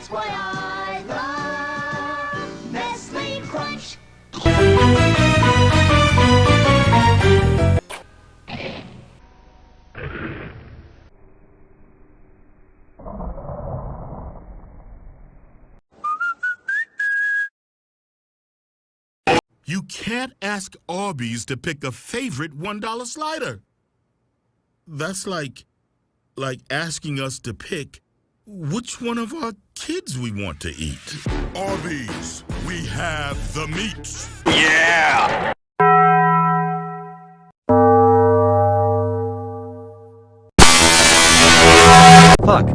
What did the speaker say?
That's why I love Nestle Crunch. You can't ask Arby's to pick a favorite $1 slider. That's like like asking us to pick which one of our kids we want to eat. Arby's, we have the meats. Yeah! Fuck.